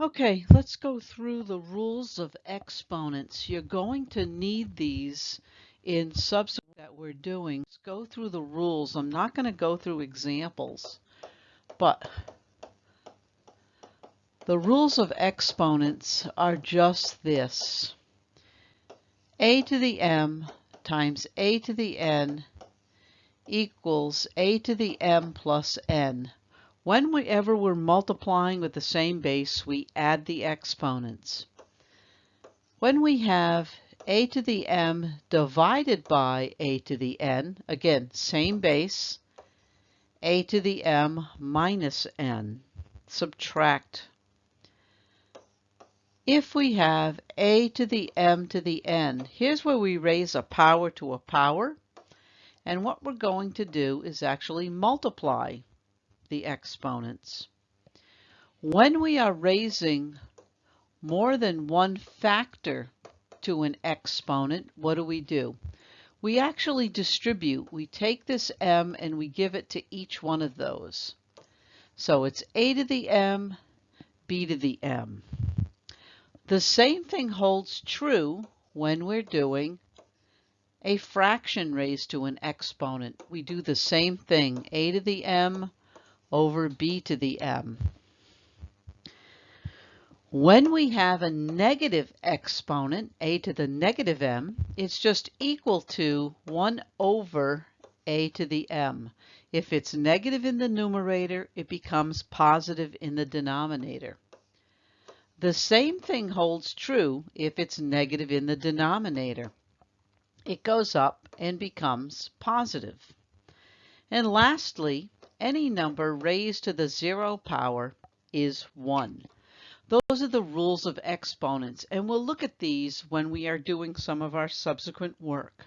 Okay, let's go through the rules of exponents. You're going to need these in subsequent that we're doing. Let's go through the rules. I'm not going to go through examples, but the rules of exponents are just this. a to the m times a to the n equals a to the m plus n. Whenever we're multiplying with the same base, we add the exponents. When we have a to the m divided by a to the n, again, same base, a to the m minus n, subtract. If we have a to the m to the n, here's where we raise a power to a power. And what we're going to do is actually multiply the exponents. When we are raising more than one factor to an exponent, what do we do? We actually distribute. We take this m and we give it to each one of those. So it's a to the m, b to the m. The same thing holds true when we're doing a fraction raised to an exponent. We do the same thing, a to the m over b to the m. When we have a negative exponent, a to the negative m, it's just equal to 1 over a to the m. If it's negative in the numerator, it becomes positive in the denominator. The same thing holds true if it's negative in the denominator. It goes up and becomes positive. And lastly, any number raised to the zero power is 1. Those are the rules of exponents, and we'll look at these when we are doing some of our subsequent work.